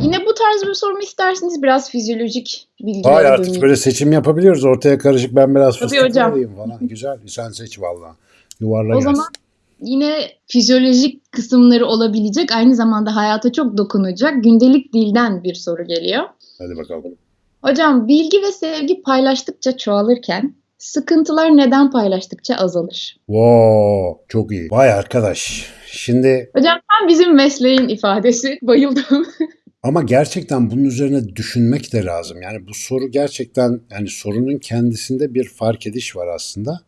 Yine bu tarz bir soru mu istersiniz? Biraz fizyolojik bilgilere Hayır artık döneyim. böyle seçim yapabiliyoruz. Ortaya karışık ben biraz Tabii fıstık hocam. alayım falan. Güzel. Sen seç valla. Yuvarla O gelsin. zaman yine fizyolojik kısımları olabilecek, aynı zamanda hayata çok dokunacak gündelik dilden bir soru geliyor. Hadi bakalım. Hocam bilgi ve sevgi paylaştıkça çoğalırken sıkıntılar neden paylaştıkça azalır? Wow, çok iyi. Vay arkadaş. Şimdi Hocam tam bizim mesleğin ifadesi. Bayıldım. ama gerçekten bunun üzerine düşünmek de lazım. Yani bu soru gerçekten yani sorunun kendisinde bir fark ediş var aslında.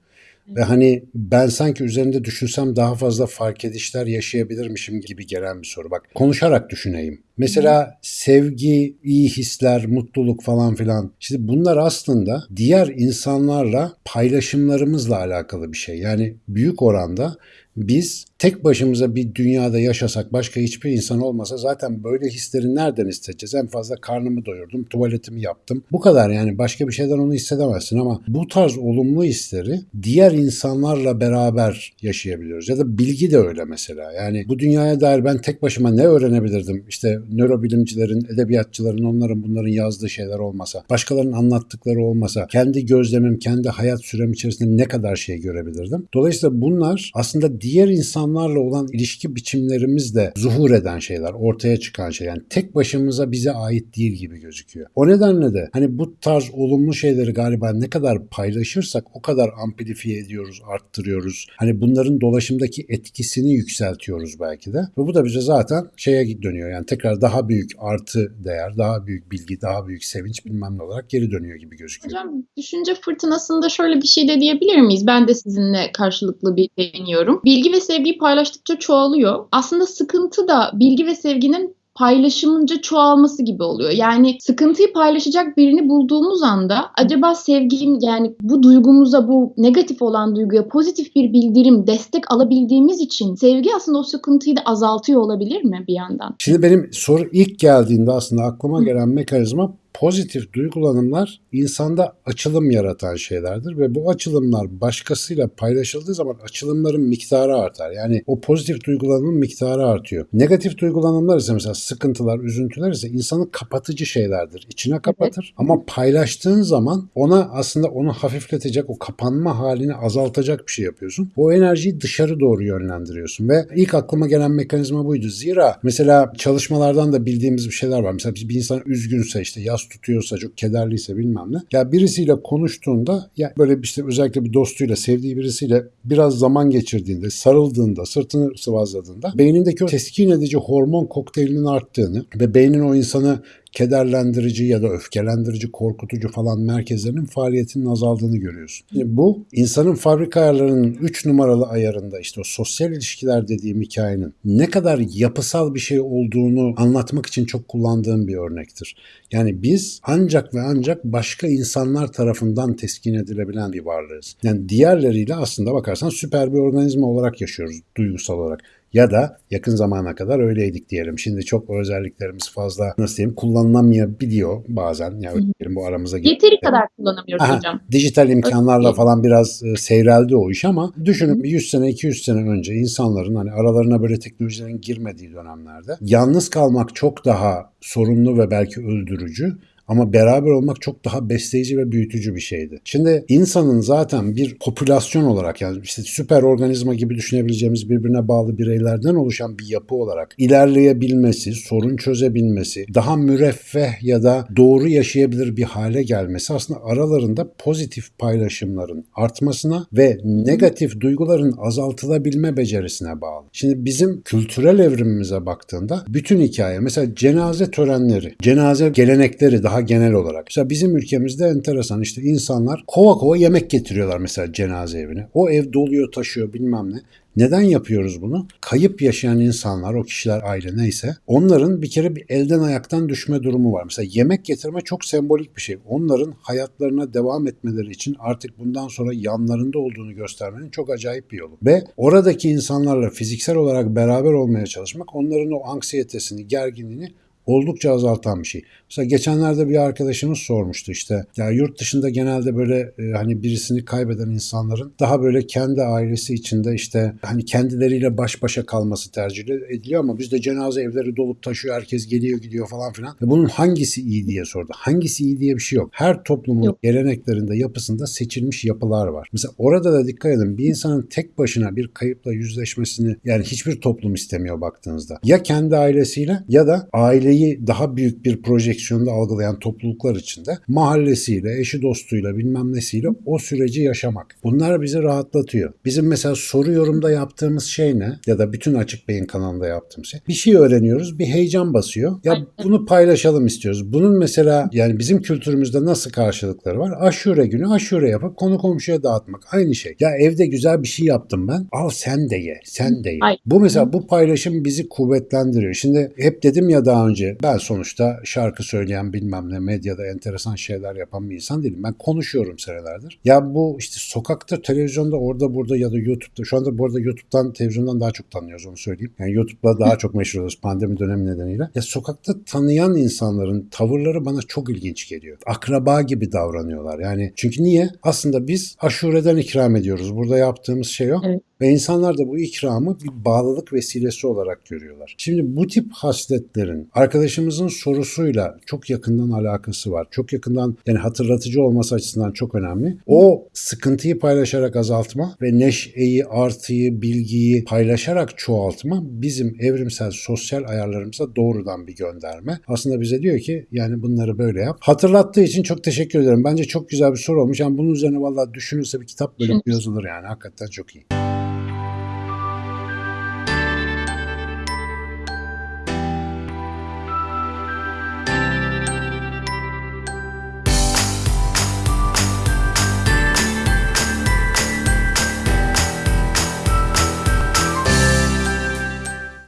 Ve hani ben sanki üzerinde düşünsem daha fazla fark edişler yaşayabilirmişim gibi gelen bir soru. Bak konuşarak düşüneyim. Mesela sevgi, iyi hisler, mutluluk falan filan. Şimdi bunlar aslında diğer insanlarla paylaşımlarımızla alakalı bir şey. Yani büyük oranda biz tek başımıza bir dünyada yaşasak başka hiçbir insan olmasa zaten böyle hisleri nereden hissedeceğiz? En fazla karnımı doyurdum, tuvaletimi yaptım. Bu kadar yani başka bir şeyden onu hissedemezsin ama bu tarz olumlu hisleri diğer insanlarla beraber yaşayabiliyoruz. Ya da bilgi de öyle mesela. Yani bu dünyaya dair ben tek başıma ne öğrenebilirdim? İşte nörobilimcilerin, edebiyatçıların, onların bunların yazdığı şeyler olmasa, başkalarının anlattıkları olmasa, kendi gözlemim, kendi hayat sürem içerisinde ne kadar şey görebilirdim? Dolayısıyla bunlar aslında diğer insanlarla olan ilişki biçimlerimizde zuhur eden şeyler, ortaya çıkan şey. Yani tek başımıza bize ait değil gibi gözüküyor. O nedenle de hani bu tarz olumlu şeyleri galiba ne kadar paylaşırsak o kadar amplifiye ediyoruz, arttırıyoruz. Hani bunların dolaşımdaki etkisini yükseltiyoruz belki de. Ve bu da bize zaten şeye dönüyor. Yani tekrar daha büyük artı değer, daha büyük bilgi, daha büyük sevinç bilmem ne olarak geri dönüyor gibi gözüküyor. Hocam düşünce fırtınasında şöyle bir şey de diyebilir miyiz? Ben de sizinle karşılıklı bir değiniyorum. Bilgi ve sevgiyi paylaştıkça çoğalıyor. Aslında sıkıntı da bilgi ve sevginin paylaşımınca çoğalması gibi oluyor. Yani sıkıntıyı paylaşacak birini bulduğumuz anda acaba sevgim yani bu duygumuza bu negatif olan duyguya pozitif bir bildirim, destek alabildiğimiz için sevgi aslında o sıkıntıyı da azaltıyor olabilir mi bir yandan? Şimdi benim soru ilk geldiğinde aslında aklıma gelen mekanizma pozitif duygulanımlar insanda açılım yaratan şeylerdir ve bu açılımlar başkasıyla paylaşıldığı zaman açılımların miktarı artar. Yani o pozitif duygulanımın miktarı artıyor. Negatif duygulanımlar ise mesela sıkıntılar, üzüntüler ise insanı kapatıcı şeylerdir. İçine kapatır ama paylaştığın zaman ona aslında onu hafifletecek, o kapanma halini azaltacak bir şey yapıyorsun. O enerjiyi dışarı doğru yönlendiriyorsun ve ilk aklıma gelen mekanizma buydu. Zira mesela çalışmalardan da bildiğimiz bir şeyler var. Mesela bir insan üzgünse işte tutuyorsa, çok kederliyse bilmem ne. Ya birisiyle konuştuğunda ya böyle işte özellikle bir dostuyla, sevdiği birisiyle biraz zaman geçirdiğinde, sarıldığında, sırtını sıvazladığında beynindeki o teskin edici hormon kokteylinin arttığını ve beynin o insanı kederlendirici ya da öfkelendirici, korkutucu falan merkezlerinin faaliyetinin azaldığını görüyorsun. Şimdi bu insanın fabrika ayarlarının 3 numaralı ayarında işte o sosyal ilişkiler dediğim hikayenin ne kadar yapısal bir şey olduğunu anlatmak için çok kullandığım bir örnektir. Yani biz ancak ve ancak başka insanlar tarafından teskin edilebilen bir varlığız. Yani diğerleriyle aslında bakarsan süper bir organizma olarak yaşıyoruz duygusal olarak. Ya da yakın zamana kadar öyleydik diyelim. Şimdi çok özelliklerimiz fazla nasıl diyeyim kullanılamayabiliyor bazen. Yani bu aramıza girdi. Yeteri kadar kullanamıyoruz Aha, hocam. dijital imkanlarla Öyle. falan biraz e, seyreldi o iş ama düşünün bir 100 sene 200 sene önce insanların hani aralarına böyle teknolojilerin girmediği dönemlerde yalnız kalmak çok daha sorunlu ve belki öldürücü ama beraber olmak çok daha besleyici ve büyütücü bir şeydi. Şimdi insanın zaten bir popülasyon olarak yani işte süper organizma gibi düşünebileceğimiz birbirine bağlı bireylerden oluşan bir yapı olarak ilerleyebilmesi, sorun çözebilmesi, daha müreffeh ya da doğru yaşayabilir bir hale gelmesi aslında aralarında pozitif paylaşımların artmasına ve negatif duyguların azaltılabilme becerisine bağlı. Şimdi bizim kültürel evrimimize baktığında bütün hikaye mesela cenaze törenleri, cenaze gelenekleri daha genel olarak. Mesela bizim ülkemizde enteresan işte insanlar kova kova yemek getiriyorlar mesela cenaze evine. O ev doluyor taşıyor bilmem ne. Neden yapıyoruz bunu? Kayıp yaşayan insanlar, o kişiler aile neyse, onların bir kere bir elden ayaktan düşme durumu var. Mesela yemek getirme çok sembolik bir şey. Onların hayatlarına devam etmeleri için artık bundan sonra yanlarında olduğunu göstermenin çok acayip bir yolu. Ve oradaki insanlarla fiziksel olarak beraber olmaya çalışmak onların o anksiyetesini, gerginliğini oldukça azaltan bir şey. Mesela geçenlerde bir arkadaşımız sormuştu işte ya yurt dışında genelde böyle e, hani birisini kaybeden insanların daha böyle kendi ailesi içinde işte hani kendileriyle baş başa kalması tercih ediliyor ama bizde cenaze evleri dolup taşıyor herkes geliyor gidiyor falan filan. Ve bunun hangisi iyi diye sordu. Hangisi iyi diye bir şey yok. Her toplumun Yok. geleneklerinde yapısında seçilmiş yapılar var. Mesela orada da dikkat edin bir insanın tek başına bir kayıpla yüzleşmesini yani hiçbir toplum istemiyor baktığınızda. Ya kendi ailesiyle ya da aileyi daha büyük bir projeksiyonda algılayan topluluklar içinde mahallesiyle, eşi dostuyla bilmem nesiyle o süreci yaşamak. Bunlar bizi rahatlatıyor. Bizim mesela soru yorumda yaptığımız şey ne? Ya da bütün Açık Beyin kanalında yaptığımız şey. Bir şey öğreniyoruz, bir heyecan basıyor. Ya bunu paylaşalım istiyoruz. Bunun mesela yani bizim kültürümüzde nasıl karşılıkları var? Aşure günü aşure yapıp konu komşuya dağıtmak. Aynı şey. Ya evde güzel bir şey yaptım ben. Al sen de ye. Sen de ye. Ay. Bu mesela bu paylaşım bizi kuvvetlendiriyor. Şimdi hep dedim ya daha önce ben sonuçta şarkı söyleyen bilmem ne medyada enteresan şeyler yapan bir insan değilim. Ben konuşuyorum senelerdir. Ya bu işte sokakta, televizyonda, orada burada ya da YouTube'da. Şu anda bu arada YouTube'dan, televizyondan daha çok tanıyoruz onu söyleyeyim. Yani YouTube'da daha çok meşhur oluyoruz pandemi dönemi nedeniyle. Ya sokakta tanıyan insanların tavırları bana çok ilginç geliyor. Akraba gibi davranıyorlar. Yani çünkü niye? Aslında biz aşureden ikram ediyoruz. Burada yaptığımız şey o. Evet. Ve insanlar da bu ikramı bir bağlılık vesilesi olarak görüyorlar. Şimdi bu tip hasletlerin arkadaşımızın sorusuyla çok yakından alakası var. Çok yakından yani hatırlatıcı olması açısından çok önemli. O sıkıntıyı paylaşarak azaltma ve neşeyi, artıyı, bilgiyi paylaşarak çoğaltma bizim evrimsel sosyal ayarlarımıza doğrudan bir gönderme. Aslında bize diyor ki yani bunları böyle yap. Hatırlattığı için çok teşekkür ederim. Bence çok güzel bir soru olmuş. Yani bunun üzerine vallahi düşünülse bir kitap bölümü yazılır yani. Hakikaten çok iyi.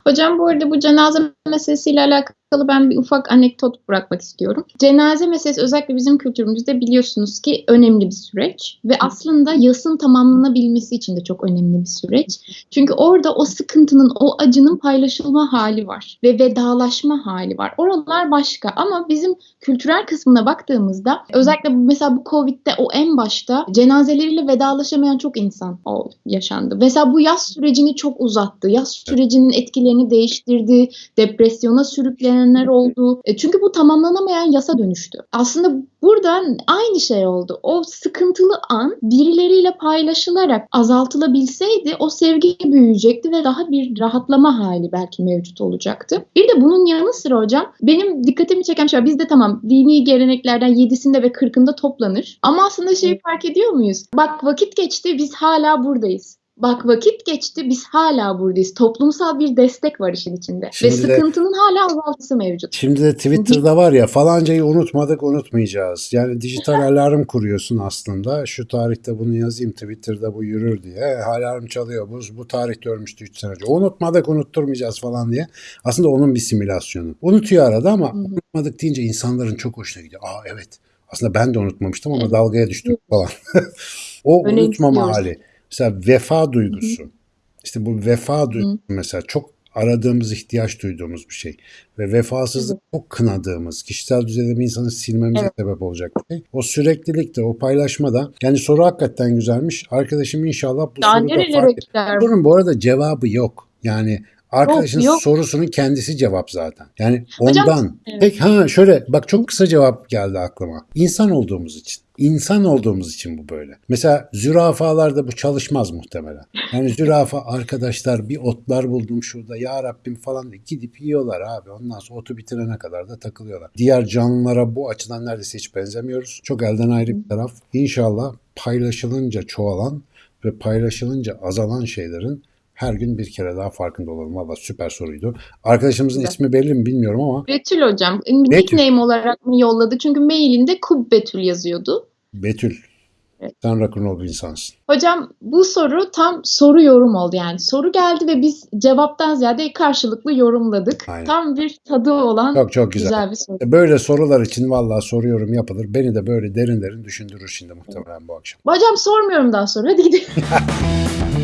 Hocam bu arada bu cenaze meselesiyle alakalı ben bir ufak anekdot bırakmak istiyorum. Cenaze meselesi özellikle bizim kültürümüzde biliyorsunuz ki önemli bir süreç ve aslında yasın tamamlanabilmesi için de çok önemli bir süreç. Çünkü orada o sıkıntının, o acının paylaşılma hali var ve vedalaşma hali var. Oralar başka ama bizim kültürel kısmına baktığımızda özellikle mesela bu Covid'de o en başta cenazeleriyle vedalaşamayan çok insan o yaşandı. Mesela bu yaz sürecini çok uzattı. Yaz sürecinin etkilerini değiştirdi. Depresyona sürüklenenler oldu. E, çünkü bu tamamlanamayan yasa dönüştü. Aslında burada aynı şey oldu. O sıkıntılı an birileriyle paylaşılarak azaltılabilseydi o sevgi büyüyecekti ve daha bir rahatlama hali belki mevcut olacaktı. Bir de bunun yanı sıra hocam benim dikkatimi çeken şey. Bizde tamam dini geleneklerden 7'sinde ve 40'ında toplanır. Ama aslında şeyi fark ediyor muyuz? Bak vakit geçti biz hala buradayız. Bak vakit geçti biz hala buradayız. Toplumsal bir destek var işin içinde. Şimdi ve de- sıkıntının hala azaltısı mevcut. Şimdi de Twitter'da var ya falancayı unutmadık unutmayacağız. Yani dijital alarm kuruyorsun aslında. Şu tarihte bunu yazayım Twitter'da bu yürür diye. Alarm çalıyor. Bu, bu tarihte ölmüştü 3 sene önce. Unutmadık unutturmayacağız falan diye. Aslında onun bir simülasyonu. Unutuyor arada ama Hı hı. unutmadık deyince insanların çok hoşuna gidiyor. Aa evet. Aslında ben de unutmamıştım ama dalgaya düştüm falan. o Öyle unutmama hali. Mesela vefa duygusu. İşte bu vefa duygusu mesela çok aradığımız, ihtiyaç duyduğumuz bir şey. Ve vefasızlık çok kınadığımız, kişisel düzeyde bir insanı silmemize Evet. sebep olacak bir şey. O süreklilikte, o paylaşma da yani soru hakikaten güzelmiş. Arkadaşım inşallah bu Daha soruda fark? Sorun bu arada cevabı yok. Yani arkadaşın yok. sorusunun kendisi cevap zaten. Yani Hocam, ondan. evet. Peki ha şöyle bak çok kısa cevap geldi aklıma. İnsan olduğumuz için. İnsan olduğumuz için bu böyle. Mesela zürafalarda bu çalışmaz muhtemelen. Yani zürafa arkadaşlar bir otlar buldum şurada ya Rabbim falan diye gidip yiyorlar abi. Ondan sonra otu bitirene kadar da takılıyorlar. Diğer canlılara bu açıdan neredeyse hiç benzemiyoruz. Çok elden ayrı bir taraf. İnşallah paylaşılınca çoğalan ve paylaşılınca azalan şeylerin her gün bir kere daha farkında olalım. Valla süper soruydu. Arkadaşımızın Güzel. ismi belli mi bilmiyorum ama Betül hocam. Betül. Nickname olarak mı yolladı? Çünkü mailinde Kub Betül yazıyordu. Betül. Evet. Sen rock'n'roll bir insansın. Hocam bu soru tam soru yorum oldu yani. Soru geldi ve biz cevaptan ziyade karşılıklı yorumladık. Aynen. Tam bir tadı olan Çok çok güzel. güzel bir soru. Böyle sorular için vallahi soruyorum yapılır. Beni de böyle derin derin düşündürür şimdi muhtemelen bu akşam. Hocam sormuyorum daha sonra. Hadi gidelim.